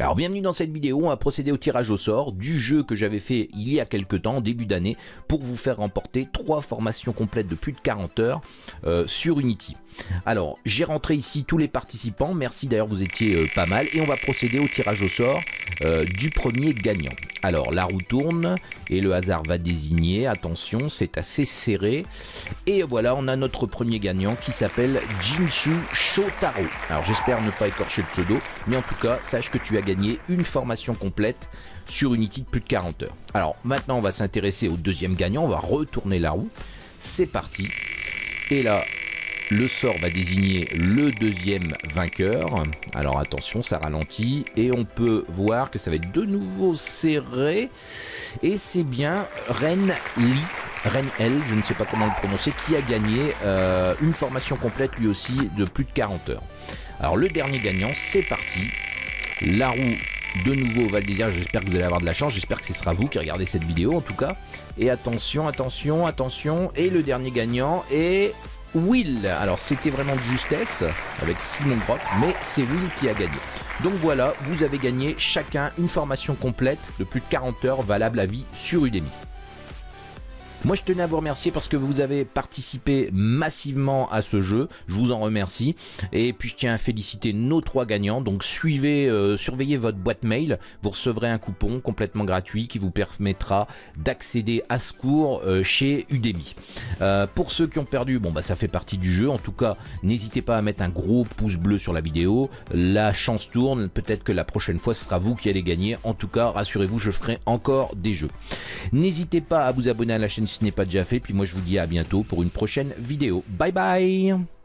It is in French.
Alors bienvenue dans cette vidéo, on va procéder au tirage au sort du jeu que j'avais fait il y a quelques temps, début d'année, pour vous faire remporter trois formations complètes de plus de 40 heures euh, sur Unity. Alors j'ai rentré ici tous les participants, merci d'ailleurs vous étiez euh, pas mal, et on va procéder au tirage au sort euh, du premier gagnant. Alors la roue tourne et le hasard va désigner, attention c'est assez serré, et voilà on a notre premier gagnant qui s'appelle Jinsu Shotaro. Alors j'espère ne pas écorcher le pseudo, mais en tout cas sache que tu as gagner une formation complète sur Unity de plus de 40 heures. Alors maintenant on va s'intéresser au deuxième gagnant, on va retourner la roue. C'est parti. Et là, le sort va désigner le deuxième vainqueur. Alors attention, ça ralentit. Et on peut voir que ça va être de nouveau serré. Et c'est bien Ren Lee, Ren L, je ne sais pas comment le prononcer, qui a gagné euh, une formation complète lui aussi de plus de 40 heures. Alors le dernier gagnant, c'est parti. La roue de nouveau Val j'espère que vous allez avoir de la chance, j'espère que ce sera vous qui regardez cette vidéo en tout cas. Et attention, attention, attention, et le dernier gagnant est Will. Alors c'était vraiment de justesse avec Simon Brock, mais c'est Will qui a gagné. Donc voilà, vous avez gagné chacun une formation complète de plus de 40 heures valable à vie sur Udemy. Moi je tenais à vous remercier parce que vous avez participé massivement à ce jeu, je vous en remercie. Et puis je tiens à féliciter nos trois gagnants, donc suivez, euh, surveillez votre boîte mail, vous recevrez un coupon complètement gratuit qui vous permettra d'accéder à ce cours euh, chez Udemy. Euh, pour ceux qui ont perdu, bon bah ça fait partie du jeu, en tout cas n'hésitez pas à mettre un gros pouce bleu sur la vidéo, la chance tourne, peut-être que la prochaine fois ce sera vous qui allez gagner, en tout cas rassurez-vous je ferai encore des jeux. N'hésitez pas à vous abonner à la chaîne si ce n'est pas déjà fait. Puis moi je vous dis à bientôt pour une prochaine vidéo. Bye bye